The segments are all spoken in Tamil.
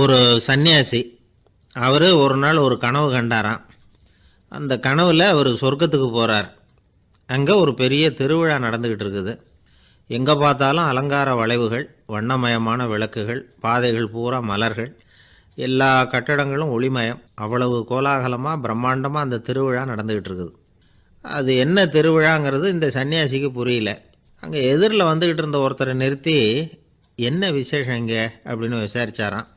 ஒரு சன்னியாசி அவர் ஒரு நாள் ஒரு கனவு கண்டாராம். அந்த கனவில் அவர் சொர்க்கத்துக்கு போகிறார் அங்கே ஒரு பெரிய திருவிழா நடந்துக்கிட்டு இருக்குது. எங்கே பார்த்தாலும் அலங்கார வளைவுகள் வண்ணமயமான விளக்குகள் பாதைகள் பூரா மலர்கள் எல்லா கட்டடங்களும் ஒளிமயம். அவ்வளவு கோலாகலமாக பிரம்மாண்டமாக அந்த திருவிழா நடந்துக்கிட்டு இருக்குது. அது என்ன திருவிழாங்கிறது இந்த சன்னியாசிக்கு புரியல. அங்கே எதிரில் வந்துக்கிட்டு இருந்த ஒருத்தரை நிறுத்தி என்ன விசேஷம் இங்கே? அப்படின்னு விசாரிச்சாராம்.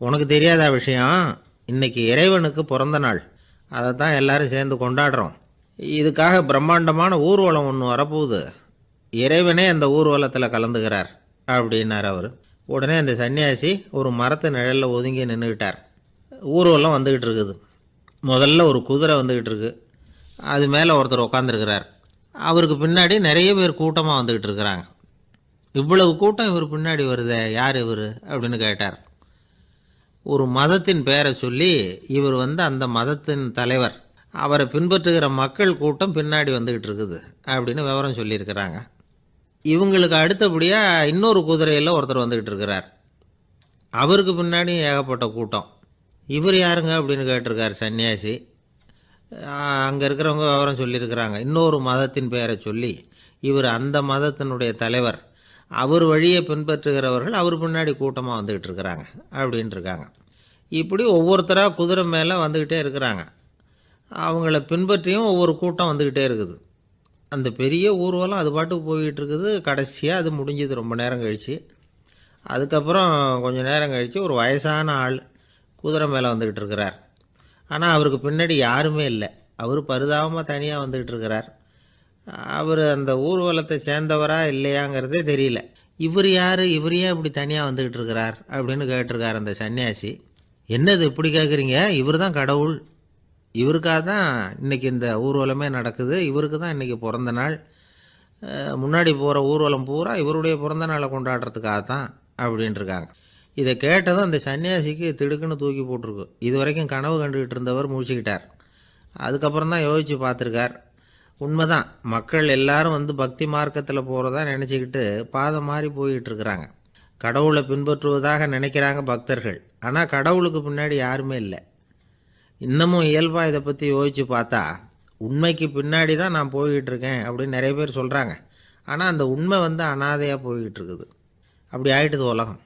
உனக்கு தெரியாத விஷயம்? இன்னைக்கு இறைவனுக்கு பிறந்த நாள். அதை தான் எல்லாரும் சேர்ந்து கொண்டாடுறோம். இதுக்காக பிரம்மாண்டமான ஊர்வலம் ஒன்று வரப்போகுது. இறைவனே அந்த ஊர்வலத்தில் கலந்துக்கிறார் அப்படின்னார் அவர். உடனே அந்த சன்னியாசி ஒரு மரத்து நிழலில் ஒதுங்கி நின்றுக்கிட்டார் ஊர்வலம் வந்துக்கிட்டு இருக்குது. முதல்ல ஒரு குதிரை வந்துக்கிட்டு இருக்கு. அது மேலே ஒருத்தர் உட்காந்துருக்கிறார் அவருக்கு பின்னாடி நிறைய பேர் கூட்டமாக வந்துக்கிட்டு இருக்கிறாங்க. இவ்வளவு கூட்டம் இவர் பின்னாடி வருதே யார் இவர்? அப்படின்னு கேட்டார். ஒரு மதத்தின் பெயரை சொல்லி இவர் வந்து அந்த மதத்தின் தலைவர். அவரை பின்பற்றுகிற மக்கள் கூட்டம் பின்னாடி வந்துக்கிட்டு இருக்குது அப்படின்னு விவரம் சொல்லியிருக்கிறாங்க. இவங்களுக்கு அடுத்தபடியாக இன்னொரு குதிரையில் ஒருத்தர் வந்துக்கிட்டு இருக்கிறார். அவருக்கு பின்னாடி ஏகப்பட்ட கூட்டம். இவர் யாருங்க அப்படின்னு கேட்டிருக்கார் சன்னியாசி. அங்கே இருக்கிறவங்க விவரம் சொல்லியிருக்கிறாங்க. இன்னொரு மதத்தின் பெயரை சொல்லி இவர் அந்த மதத்தினுடைய தலைவர். அவர் வழியை பின்பற்றுகிறவர்கள் அவர் பின்னாடி கூட்டமாக வந்துக்கிட்டு இருக்கிறாங்க அப்படின்ட்டு இருக்காங்க இப்படி ஒவ்வொருத்தராக குதிரை மேலே வந்துக்கிட்டே இருக்கிறாங்க. அவங்கள பின்பற்றியும் ஒவ்வொரு கூட்டம் வந்துக்கிட்டே இருக்குது. அந்த பெரிய ஊர்வலம் அது பாட்டுக்கு போய்கிட்டு இருக்குது. கடைசியாக அது முடிஞ்சது. ரொம்ப நேரம் கழித்து அதுக்கப்புறம் கொஞ்சம் நேரம் கழித்து ஒரு வயசான ஆள் குதிரை மேலே வந்துக்கிட்டு இருக்கிறார். ஆனால் அவருக்கு பின்னாடி யாருமே இல்லை. அவர் பரிதாபமாக தனியாக வந்துக்கிட்டு இருக்கிறார். அவர் அந்த ஊர்வலத்தை சேர்ந்தவரா இல்லையாங்கிறதே தெரியல. இவர் யார்? இவர் ஏன் இப்படி தனியாக வந்துக்கிட்டு இருக்கிறார்? அப்படின்னு கேட்டிருக்கார் அந்த சன்னியாசி. என்னது இப்படி கேட்குறீங்க இவர் தான் கடவுள். இவருக்காக தான் இன்றைக்கி இந்த ஊர்வலமே நடக்குது. இவருக்கு தான் இன்றைக்கி பிறந்த நாள். முன்னாடி போகிற ஊர்வலம் பூரா இவருடைய பிறந்த நாளை கொண்டாடுறதுக்காக தான் அப்படின்ட்டுருக்காங்க இதை கேட்டதும் அந்த சன்னியாசிக்கு திடுக்குன்னு தூக்கி போட்டிருக்கு. இது வரைக்கும் கனவு கண்டுகிட்டு இருந்தவர் முடிச்சுக்கிட்டார் அதுக்கப்புறம் தான் யோசித்து பார்த்துருக்கார். உண்மைதான். மக்கள் எல்லாரும் வந்து பக்தி மார்க்கத்தில் போகிறதா நினச்சிக்கிட்டு பாதை மாறி போய்கிட்டு இருக்கிறாங்க கடவுளை பின்பற்றுவதாக நினைக்கிறாங்க பக்தர்கள். ஆனால் கடவுளுக்கு பின்னாடி யாருமே இல்லை. இன்னமும் இயல்பாக இதை பற்றி யோசித்து பார்த்தா உண்மைக்கு பின்னாடி தான் நான் போய்கிட்டு இருக்கேன் அப்படின்னு நிறைய பேர் சொல்கிறாங்க ஆனால் அந்த உண்மை வந்து அனாதையாக போய்கிட்டு இருக்குது அப்படி ஆயிட்டுது உலகம்.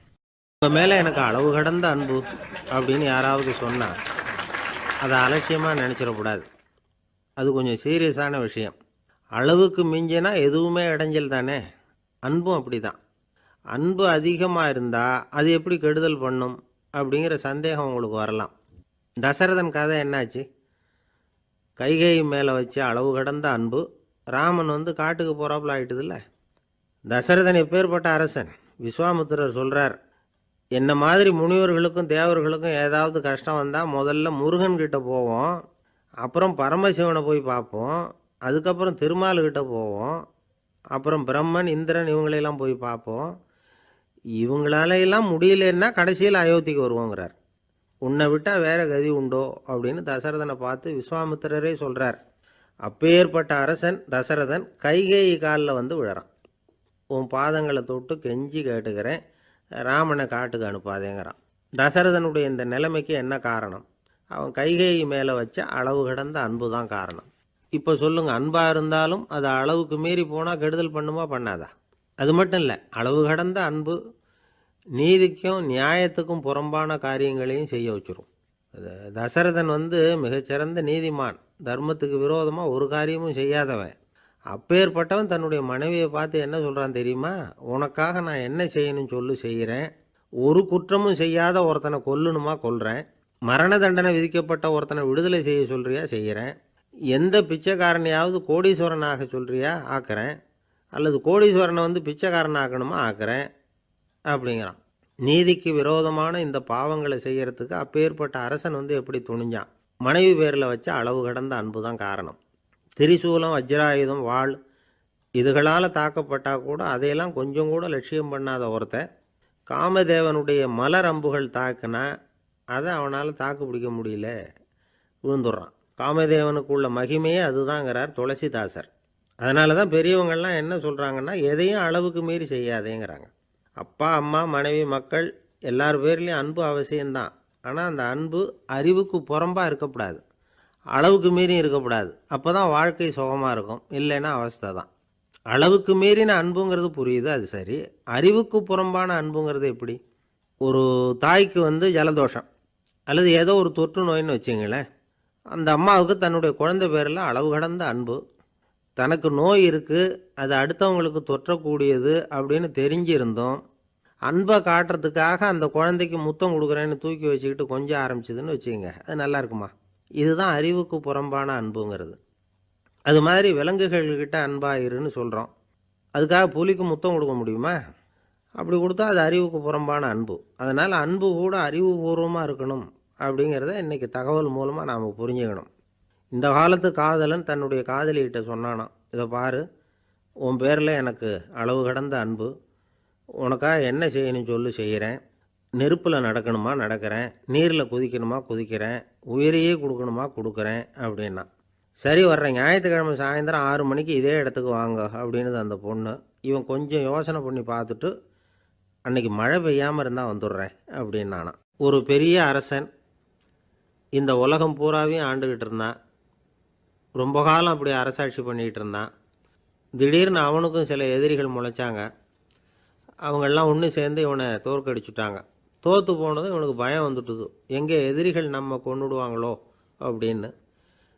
உங்கள் மேலே எனக்கு அளவு கடந்த அன்பு அப்படின்னு யாராவது சொன்னால் அதை அலட்சியமாக நினச்சிடக்கூடாது. அது கொஞ்சம் சீரியஸான விஷயம். அளவுக்கு மிஞ்சினா எதுவுமே இடைஞ்சல் தானே? அன்பும் அப்படி தான் அன்பு அதிகமாக இருந்தால் அது எப்படி கெடுதல் பண்ணும்? அப்படிங்கிற சந்தேகம் உங்களுக்கு வரலாம். தசரதன் கதை என்னாச்சு? கைகை மேலே வச்சு அளவு கடந்த அன்பு ராமன் வந்து காட்டுக்கு போகிறாப்புல ஆகிட்டதில்ல தசரதன் எப்பேற்பட்ட அரசன்? விஸ்வாமித்திரர் சொல்கிறார் என்ன மாதிரி முனிவர்களுக்கும் தேவர்களுக்கும் ஏதாவது கஷ்டம் வந்தால் முதல்ல முருகன்கிட்ட போவோம். அப்புறம் பரமசிவனை போய் பார்ப்போம். அதுக்கப்புறம் திருமாலுக்கிட்ட போவோம். அப்புறம் பிரம்மன் இந்திரன் இவங்களையெல்லாம் போய் பார்ப்போம். இவங்களாலையெல்லாம் முடியலன்னா கடைசியில் அயோத்திக்கு வருவோங்கிறார். உன்னை விட்டால் வேற கதி உண்டோ அப்படின்னு தசரதனை பார்த்து விஸ்வாமித்திரரே சொல்கிறார் அப்பேற்பட்ட அரசன் தசரதன் கைகை காலில் வந்து விழறான். உன் பாதங்களை தொட்டு கெஞ்சி கேட்டுக்கிறேன். ராமனை காட்டுக்கு அனுப்பாதேங்கிறான். தசரதனுடைய இந்த நிலைமைக்கு என்ன காரணம்? அவன் கைகை மேலே வச்ச அளவு கடந்த அன்பு தான் காரணம். இப்போ சொல்லுங்க அன்பாக இருந்தாலும் அது அளவுக்கு மீறி போனால் கெடுதல் பண்ணுமா பண்ணாதா? அது மட்டும் இல்லை அளவு கடந்த அன்பு நீதிக்கும் நியாயத்துக்கும் புறம்பான காரியங்களையும் செய்ய வச்சிரும். தசரதன் வந்து மிகச்சிறந்த நீதிமான். தர்மத்துக்கு விரோதமாக ஒரு காரியமும் செய்யாதவன். அப்பேற்பட்டவன் தன்னுடைய மனைவியை பார்த்து என்ன சொல்கிறான் தெரியுமா? உனக்காக நான் என்ன செய்யணும்னு சொல்லு செய்கிறேன். ஒரு குற்றமும் செய்யாத ஒருத்தனை கொல்லணுமா கொல்கிறேன் மரண தண்டனை விதிக்கப்பட்ட ஒருத்தனை விடுதலை செய்ய சொல்கிறியா செய்கிறேன் எந்த பிச்சைக்காரனையாவது கோடீஸ்வரன் ஆக சொல்கிறியா ஆக்கிறேன். அல்லது கோடீஸ்வரனை வந்து பிச்சைக்காரன் ஆக்கணுமா ஆக்கிறேன். அப்படிங்கிறான். நீதிக்கு விரோதமான இந்த பாவங்களை செய்கிறதுக்கு அப்பேற்பட்ட அரசன் வந்து எப்படி துணிஞ்சான்? மனைவி பேரில் வச்ச அளவு கடந்த அன்பு தான் காரணம். திரிசூலம் வஜ்ராயுதம் வாள் இதுகளால் தாக்கப்பட்டால் கூட அதையெல்லாம் கொஞ்சம் கூட லட்சியம் பண்ணாத ஒருத்தன். காமதேவனுடைய மலர் அம்புகள் தாக்குனா அதை அவனால் தாக்கு பிடிக்க முடியல. விழுந்துடுறான். காமதேவனுக்குள்ள மகிமையே அதுதாங்கிறார் துளசிதாசர். அதனால தான் பெரியவங்கள்லாம் என்ன சொல்கிறாங்கன்னா எதையும் அளவுக்கு மீறி செய்யாதேங்கிறாங்க. அப்பா அம்மா மனைவி மக்கள் எல்லார் பேர்லேயும் அன்பு அவசியம்தான். ஆனால் அந்த அன்பு அறிவுக்கு புறம்பாக இருக்கக்கூடாது. அளவுக்கு மீறி இருக்கக்கூடாது. அப்போ தான் வாழ்க்கை சுகமாக இருக்கும். இல்லைன்னா அவஸ்தை தான். அளவுக்கு மீறின அன்புங்கிறது புரியுது அது சரி. அறிவுக்கு புறம்பான அன்புங்கிறது எப்படி? ஒரு தாய்க்கு வந்து ஜலதோஷம். அல்லது ஏதோ ஒரு தொற்று நோயின்னு வச்சுங்களேன் அந்த அம்மாவுக்கு தன்னுடைய குழந்தை பேரில் அளவு கடந்த அன்பு. தனக்கு நோய் இருக்குது அது அடுத்தவங்களுக்கு தொற்றக்கூடியது அப்படின்னு தெரிஞ்சிருந்தோம். அன்பை காட்டுறதுக்காக அந்த குழந்தைக்கு முத்தம் கொடுக்குறேன்னு தூக்கி வச்சுக்கிட்டு கொஞ்சம் ஆரம்பிச்சதுன்னு வச்சுக்கோங்க அது நல்லா இருக்குமா? இதுதான் அறிவுக்கு புறம்பான அன்புங்கிறது. அது மாதிரி விலங்குகள்கிட்ட அன்பாயிருன்னு சொல்கிறோம் அதுக்காக புலிக்கு முத்தம் கொடுக்க முடியுமா? அப்படி கொடுத்தா அது அறிவுக்கு புறம்பான அன்பு. அதனால் அன்பு கூட அறிவுபூர்வமாக இருக்கணும். அப்படிங்கிறத இன்றைக்கி தகவல் மூலமாக நாம் புரிஞ்சுக்கணும். இந்த காலத்து காதலன் தன்னுடைய காதலிகிட்ட சொன்னானாம் இதை பாரு உன் பேரில் எனக்கு அளவு கடந்த அன்பு. உனக்காக என்ன செய்யணும் சொல்லு செய்கிறேன் நெருப்பில் நடக்கணுமா நடக்கிறேன். நீரில் குதிக்கணுமா குதிக்கிறேன். உயிரையே கொடுக்கணுமா கொடுக்குறேன் அப்படின்னா சரி வர்றேன். ஞாயிற்றுக்கிழமை சாயந்தரம் ஆறு மணிக்கு இதே இடத்துக்கு வாங்க அப்படின்னுது அந்த பொண்ணு. இவன் கொஞ்சம் யோசனை பண்ணி பார்த்துட்டு அன்னைக்கு மழை பெய்யாமல் இருந்தால் வந்துடுறேன் அப்படின்னானா ஒரு பெரிய அரசன் இந்த உலகம் பூராவையும் ஆண்டுக்கிட்டு இருந்தான். ரொம்ப காலம் அப்படி அரசாட்சி பண்ணிக்கிட்டு இருந்தான். திடீர்னு அவனுக்கும் சில எதிரிகள் முளைச்சாங்க. அவங்கெல்லாம் ஒன்று சேர்ந்து இவனை தோற்கடிச்சுட்டாங்க. தோற்று போனதும் இவனுக்கு பயம் வந்துட்டுது. எங்கே எதிரிகள் நம்ம கொண்டுடுவாங்களோ அப்படின்னு.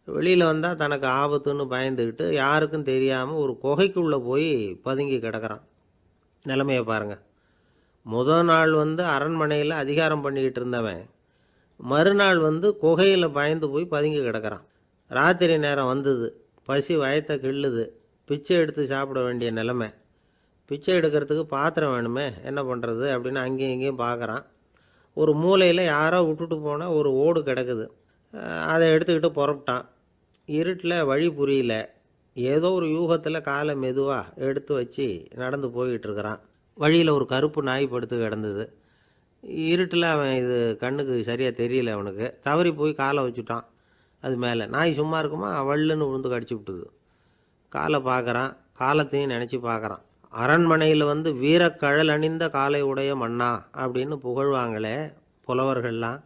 வெளியில் வந்தால் தனக்கு ஆபத்துன்னு பயந்துக்கிட்டு யாருக்கும் தெரியாமல் ஒரு குகைக்குள்ளே போய் பதுங்கி கிடக்கிறான். நிலைமையை பாருங்கள் முதல் நாள் வந்து அரண்மனையில் அதிகாரம் பண்ணிக்கிட்டு இருந்தவன் மறுநாள் வந்து குகையில் பயந்து போய் பதுங்கி கிடக்கிறான். ராத்திரி நேரம் வந்தது. பசி வயத்தை கிள்ளுது. பிச்சை எடுத்து சாப்பிட வேண்டிய நிலைமை. பிச்சை எடுக்கிறதுக்கு பாத்திரம் வேணுமே? என்ன பண்ணுறது அப்படின்னு அங்கேயும் இங்கேயும் பார்க்குறான் ஒரு மூலையில் யாரோ விட்டுட்டு போனால் ஒரு ஓடு கிடக்குது. அதை எடுத்துக்கிட்டு புறப்பட்டான். இருட்டில் வழி புரியல. ஏதோ ஒரு யூகத்தில் காலை மெதுவாக எடுத்து வச்சு நடந்து போய்கிட்டு இருக்கிறான். வழியில் ஒரு கருப்பு நாய் படுத்து கிடந்தது. இருட்டில் அவன் இது கண்ணுக்கு சரியாக தெரியல அவனுக்கு. தவறி போய் காலை வச்சுட்டான். அது மேலே. நாய் சும்மா இருக்குமா? வள்ளுன்னு விழுந்து கடிச்சு விட்டுது. காலை பார்க்குறான் காலத்தையும் நினச்சி பார்க்குறான் அரண்மனையில் வந்து வீரக்கழல் அணிந்த காலை உடைய மன்னா அப்படின்னு புகழ்வாங்களே புலவர்கள்லாம்.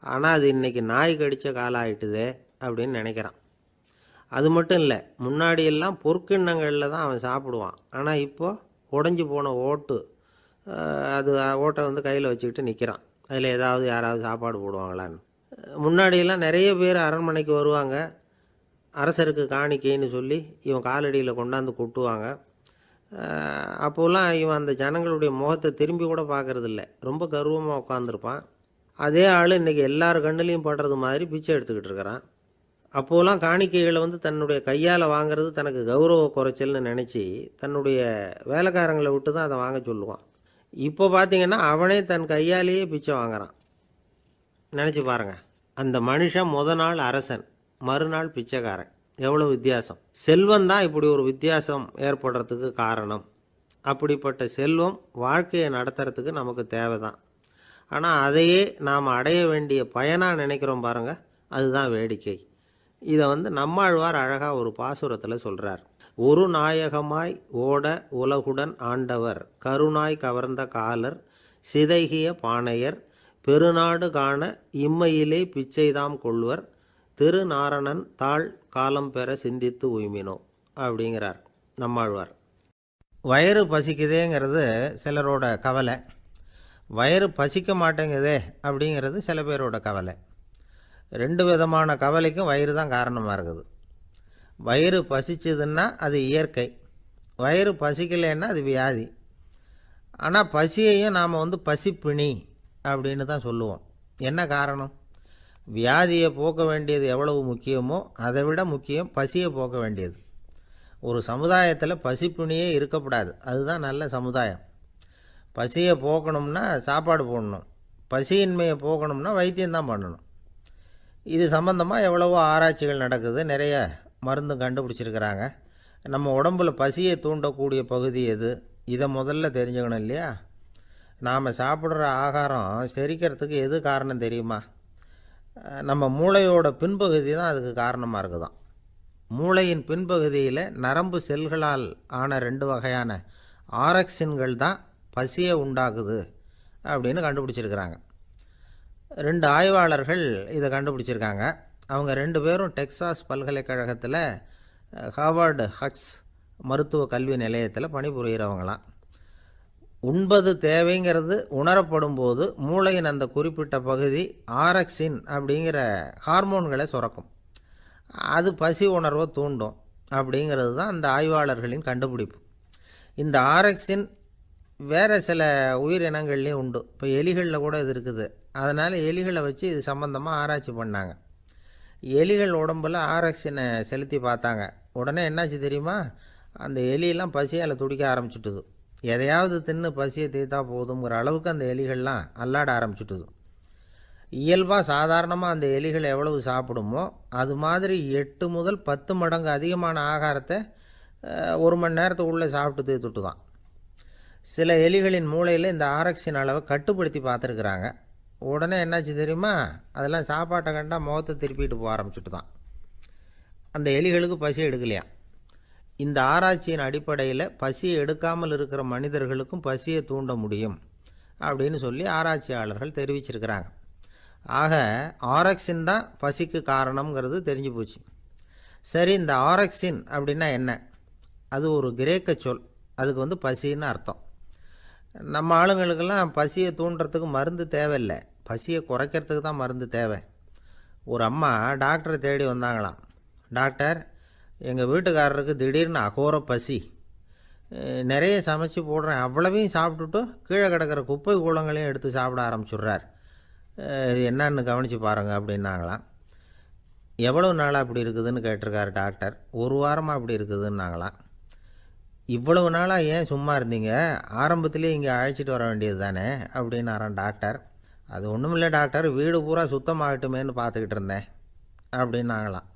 ஆனால் அது இன்றைக்கி நாய் கடித்த காலம் ஆயிட்டுதே அப்படின்னு நினைக்கிறான். அது மட்டும் இல்லை முன்னாடியெல்லாம் பொற்கிண்ணங்களில் தான் அவன் சாப்பிடுவான். ஆனால் இப்போது உடஞ்சி போன ஓட்டு அது ஓட்டை வந்து கையில் வச்சுக்கிட்டு நிற்கிறான் அதில் ஏதாவது யாராவது சாப்பாடு போடுவாங்களான்னு. முன்னாடியெல்லாம் நிறைய பேர் அரண்மனைக்கு வருவாங்க. அரசருக்கு காணிக்கைன்னு சொல்லி இவன் காலடியில் கொண்டாந்து கொட்டுவாங்க. அப்போல்லாம் இவன் அந்த ஜனங்களுடைய முகத்தை திரும்பி கூட பார்க்குறதில்ல. ரொம்ப கர்வமாக உட்காந்துருப்பான் அதே ஆள் இன்றைக்கி எல்லார் கண்ணுலேயும் படுறது மாதிரி பிச்சை எடுத்துக்கிட்டு இருக்கிறான். அப்போலாம் காணிக்கைகளை வந்து தன்னுடைய கையால் வாங்குறது தனக்கு கௌரவ குறைச்சல்னு நினச்சி தன்னுடைய வேலைக்காரங்களை விட்டு தான் அதை வாங்க சொல்லுவான். இப்போ பார்த்தீங்கன்னா அவனே தன் கையாலேயே பிச்சை வாங்குறான். நினச்சி பாருங்கள் அந்த மனுஷன் முத நாள் அரசன் மறுநாள் பிச்சைக்காரன். எவ்வளோ வித்தியாசம். செல்வம் தான் இப்படி ஒரு வித்தியாசம் ஏற்படுறதுக்கு காரணம். அப்படிப்பட்ட செல்வம் வாழ்க்கையை நடத்துறதுக்கு நமக்கு தேவை தான் ஆனால் அதையே நாம் அடைய வேண்டிய பயனாக நினைக்கிறோம் பாருங்கள் அதுதான் வேடிக்கை. இதை வந்து நம்மாழ்வார் அழகாக ஒரு பாசுரத்தில் சொல்கிறார் ஒரு நாயகமாய் ஓட உலகுடன் ஆண்டவர் கருணாய் கவர்ந்த காலர் சிதைகிய பாணையர் பெருநாடு காண இம்மையிலே பிச்சைதாம் கொள்வர் திருநாரணன் தாழ் காலம் பெற சிந்தித்து உய்மினோ அப்படிங்கிறார் நம்மாழ்வார். வயிறு பசிக்குதேங்கிறது சிலரோட கவலை. வயிறு பசிக்க மாட்டேங்குதே அப்படிங்கிறது சில பேரோட கவலை. ரெண்டு விதமான கவலைக்கும் வயிறு தான் காரணமாக இருக்குது. வயிறு பசிச்சதுன்னா அது இயற்கை. வயிறு பசிக்கலைன்னா அது வியாதி. ஆனால் பசியையும் நாம் வந்து பசிப்பிணி அப்படின்னு தான் சொல்லுவோம். என்ன காரணம்? வியாதியை போக்க வேண்டியது எவ்வளவு முக்கியமோ அதை விட முக்கியம் பசியை போக்க வேண்டியது. ஒரு சமுதாயத்தில் பசிப்பிணியே இருக்கக்கூடாது. அதுதான் நல்ல சமுதாயம். பசியை போக்கணும்னா சாப்பாடு போடணும். பசியின்மையை போக்கணும்னா வைத்தியம்தான் பண்ணணும். இது சம்மந்தமாக எவ்வளவோ ஆராய்ச்சிகள் நடக்குது. நிறைய மருந்தும் கண்டுபிடிச்சிருக்கிறாங்க. நம்ம உடம்புல பசியை தூண்டக்கூடிய பகுதி எது? இதை முதல்ல தெரிஞ்சுக்கணும் இல்லையா? நாம் சாப்பிட்ற ஆகாரம் செரிக்கிறதுக்கு எது காரணம் தெரியுமா? நம்ம மூளையோட பின்பகுதி தான் அதுக்கு காரணமாக இருக்குதான். மூளையின் பின்பகுதியில் நரம்பு செல்களால் ஆன ரெண்டு வகையான ஆரக்சின்கள் தான் பசியை உண்டாக்குது அப்படின்னு கண்டுபிடிச்சிருக்கிறாங்க. ரெண்டு ஆய்வாளர்கள் இதை கண்டுபிடிச்சிருக்காங்க. அவங்க ரெண்டு பேரும் டெக்சாஸ் பல்கலைக்கழகத்தில் அஹ், ஹார்வர்டு ஹக்ஸ் மருத்துவ கல்வி நிலையத்தில் பணிபுரிகிறவங்களாம் உண்பது தேவைங்கிறது உணரப்படும் போது மூளையின் அந்த குறிப்பிட்ட பகுதி ஆரக்சின் அப்படிங்கிற ஹார்மோன்களை சுரக்கும். அது பசி உணர்வை தூண்டும் அப்படிங்கிறது தான் அந்த ஆய்வாளர்களின் கண்டுபிடிப்பு. இந்த ஆரக்சின் வேறு சில உயிரினங்கள்லேயும் உண்டு. இப்போ எலிகளில் கூட இது இருக்குது. அதனால் எலிகளை வச்சு இது சம்மந்தமாக ஆராய்ச்சி பண்ணாங்க. எலிகள் உடம்பில் ஆர்எக்ஸினை செலுத்தி பார்த்தாங்க. உடனே என்னாச்சு தெரியுமா? அந்த எலியெல்லாம் பசியால் துடிக்க ஆரம்பிச்சுட்டுது. எதையாவது தின்னு பசியை தீர்த்தா போதுங்கிற அளவுக்கு அந்த எலிகள்லாம் அல்லாட ஆரம்பிச்சுட்டுது. இயல்பாக சாதாரணமாக அந்த எலிகள் எவ்வளவு சாப்பிடுமோ அது மாதிரி எட்டு முதல் பத்து மடங்கு அதிகமான ஆகாரத்தை ஒரு மணி நேரத்துக்குள்ளே சாப்பிட்டு தீர்த்துட்டு தான் சில எலிகளின் மூளையில் இந்த ஆரக்சின் அளவை கட்டுப்படுத்தி பார்த்துருக்குறாங்க. உடனே என்னாச்சு தெரியுமா? அதெல்லாம் சாப்பாட்டை கண்டா முகத்தை திருப்பிட்டு போக ஆரம்பிச்சுட்டு தான் அந்த எலிகளுக்கு பசி எடுக்கலையாம் இந்த ஆராய்ச்சியின் அடிப்படையில் பசியை எடுக்காமல் இருக்கிற மனிதர்களுக்கும் பசியை தூண்ட முடியும் அப்படின்னு சொல்லி ஆராய்ச்சியாளர்கள் தெரிவிச்சிருக்கிறாங்க. ஆக ஆரக்சின் தான் பசிக்கு காரணம்ங்கிறது தெரிஞ்சு போச்சு. சரி இந்த ஆரக்சின் அப்படின்னா என்ன? அது ஒரு கிரேக்க சொல். அதுக்கு வந்து பசின்னு அர்த்தம். நம்ம ஆளுங்களுக்கெல்லாம் பசியை தூண்டுறதுக்கு மருந்து தேவையில்லை. பசியை குறைக்கிறதுக்கு தான் மருந்து தேவை. ஒரு அம்மா டாக்டரை தேடி வந்தாங்களாம். டாக்டர் எங்கள் வீட்டுக்காரருக்கு திடீர்னு அகோர பசி. நிறைய சமைச்சு போடுறேன். அவ்வளவையும் சாப்பிட்டுட்டு கீழே கிடக்கிற குப்பை கூலங்களையும் எடுத்து சாப்பிட ஆரம்பிச்சுடுறார். இது என்னன்னு கவனித்து பாருங்கள் அப்படின்னாங்களாம். எவ்வளோ நாளாக அப்படி இருக்குதுன்னு கேட்டிருக்காரு டாக்டர். ஒரு வாரமாக அப்படி இருக்குதுன்னாங்களாம். இவ்வளவு நாளாக ஏன் சும்மா இருந்தீங்க? ஆரம்பத்திலே இங்கே அழைச்சிட்டு வர வேண்டியது தானே? அப்படின்னாரான் டாக்டர். அது ஒன்றும் இல்லை டாக்டர் வீடு பூரா சுத்தமாகட்டுமேன்னு பார்த்துக்கிட்டு இருந்தேன். அப்படின்னாங்களாம்.